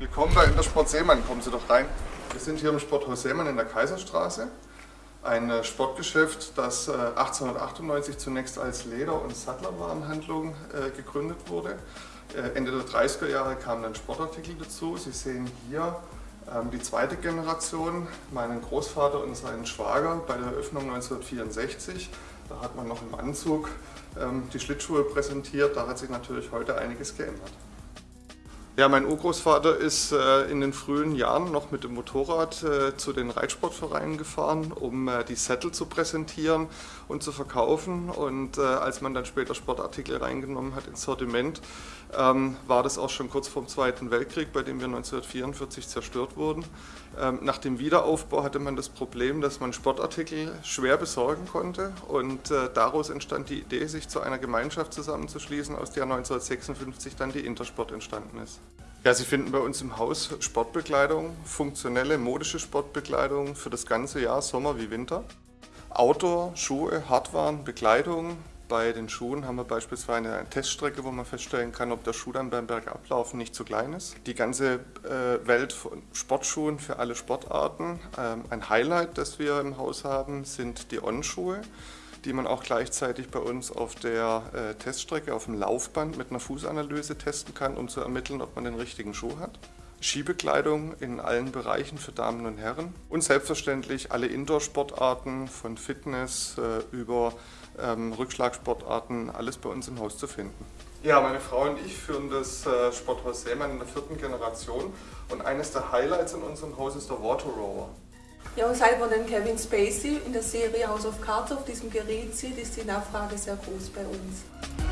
Willkommen bei Intersport Seemann, kommen Sie doch rein. Wir sind hier im Sporthaus Seemann in der Kaiserstraße. Ein äh, Sportgeschäft, das 1898 äh, zunächst als Leder- und Sattlerwarenhandlung äh, gegründet wurde. Ende der 30er Jahre kamen dann Sportartikel dazu. Sie sehen hier ähm, die zweite Generation, meinen Großvater und seinen Schwager bei der Eröffnung 1964. Da hat man noch im Anzug ähm, die Schlittschuhe präsentiert. Da hat sich natürlich heute einiges geändert. Ja, mein Urgroßvater ist äh, in den frühen Jahren noch mit dem Motorrad äh, zu den Reitsportvereinen gefahren, um äh, die Sättel zu präsentieren und zu verkaufen. Und äh, als man dann später Sportartikel reingenommen hat ins Sortiment, ähm, war das auch schon kurz vor dem Zweiten Weltkrieg, bei dem wir 1944 zerstört wurden. Ähm, nach dem Wiederaufbau hatte man das Problem, dass man Sportartikel schwer besorgen konnte und äh, daraus entstand die Idee, sich zu einer Gemeinschaft zusammenzuschließen, aus der 1956 dann die Intersport entstanden ist. Ja, Sie finden bei uns im Haus Sportbekleidung, funktionelle modische Sportbekleidung für das ganze Jahr, Sommer wie Winter. Outdoor, Schuhe, Hardwaren, Bekleidung. Bei den Schuhen haben wir beispielsweise eine Teststrecke, wo man feststellen kann, ob der Schuh dann beim Bergablaufen nicht zu klein ist. Die ganze äh, Welt von Sportschuhen für alle Sportarten. Ähm, ein Highlight, das wir im Haus haben, sind die On-Schuhe die man auch gleichzeitig bei uns auf der äh, Teststrecke, auf dem Laufband mit einer Fußanalyse testen kann, um zu ermitteln, ob man den richtigen Schuh hat. Skibekleidung in allen Bereichen für Damen und Herren und selbstverständlich alle Indoor-Sportarten von Fitness äh, über ähm, Rückschlagsportarten, alles bei uns im Haus zu finden. Ja, meine Frau und ich führen das äh, Sporthaus Seemann in der vierten Generation und eines der Highlights in unserem Haus ist der Water Rower. Ja, und seit man den Kevin Spacey in der Serie House of Cards auf diesem Gerät sieht, ist die Nachfrage sehr groß bei uns.